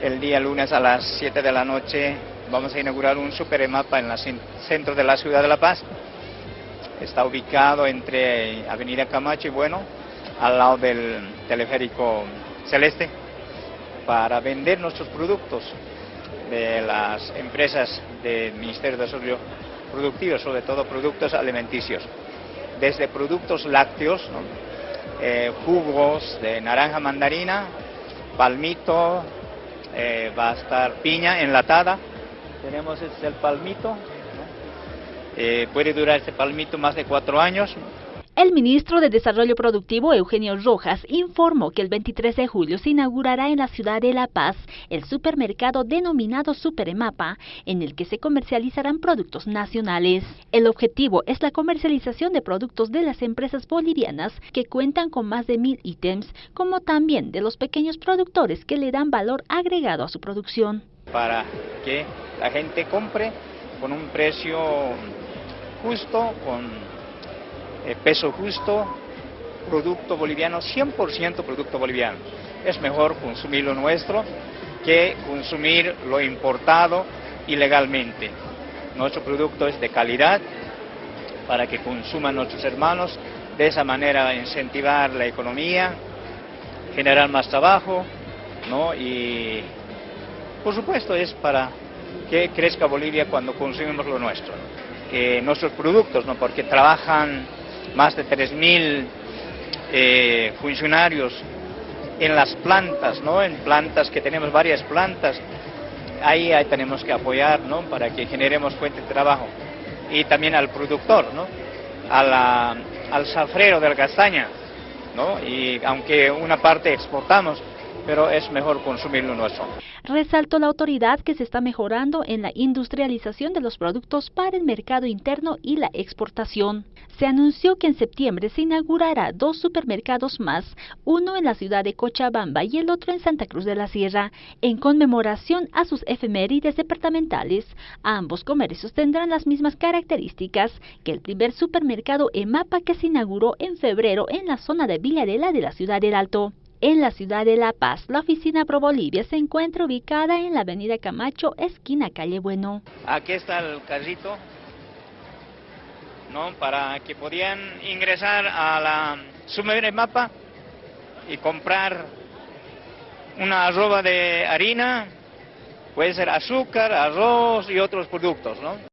el día lunes a las 7 de la noche vamos a inaugurar un super mapa en el centro de la ciudad de La Paz. Está ubicado entre Avenida Camacho y Bueno, al lado del teleférico Celeste, para vender nuestros productos de las empresas del Ministerio de Desarrollo Productivo, sobre todo productos alimenticios, desde productos lácteos, eh, jugos de naranja mandarina, palmito, eh, va a estar piña enlatada, tenemos este el palmito, eh, puede durar este palmito más de cuatro años, el ministro de Desarrollo Productivo, Eugenio Rojas, informó que el 23 de julio se inaugurará en la ciudad de La Paz el supermercado denominado Superemapa, en el que se comercializarán productos nacionales. El objetivo es la comercialización de productos de las empresas bolivianas que cuentan con más de mil ítems, como también de los pequeños productores que le dan valor agregado a su producción. Para que la gente compre con un precio justo, con eh, peso justo, producto boliviano, 100% producto boliviano. Es mejor consumir lo nuestro que consumir lo importado ilegalmente. Nuestro producto es de calidad para que consuman nuestros hermanos, de esa manera incentivar la economía, generar más trabajo, ¿no? y por supuesto es para que crezca Bolivia cuando consumimos lo nuestro, que nuestros productos, ¿no? porque trabajan más de 3.000 eh, funcionarios en las plantas, ¿no? En plantas que tenemos varias plantas, ahí, ahí tenemos que apoyar, ¿no? Para que generemos fuente de trabajo. Y también al productor, ¿no? al safrero de la castaña, ¿no? Y aunque una parte exportamos, pero es mejor consumir lo nuestro. Resaltó la autoridad que se está mejorando en la industrialización de los productos para el mercado interno y la exportación. Se anunció que en septiembre se inaugurará dos supermercados más, uno en la ciudad de Cochabamba y el otro en Santa Cruz de la Sierra, en conmemoración a sus efemérides departamentales. Ambos comercios tendrán las mismas características que el primer supermercado EMAPA que se inauguró en febrero en la zona de Villarela de la ciudad del Alto. En la ciudad de La Paz, la oficina Pro Bolivia se encuentra ubicada en la avenida Camacho, esquina Calle Bueno. Aquí está el carrito, ¿no? Para que podían ingresar a la mapa y comprar una arroba de harina, puede ser azúcar, arroz y otros productos, ¿no?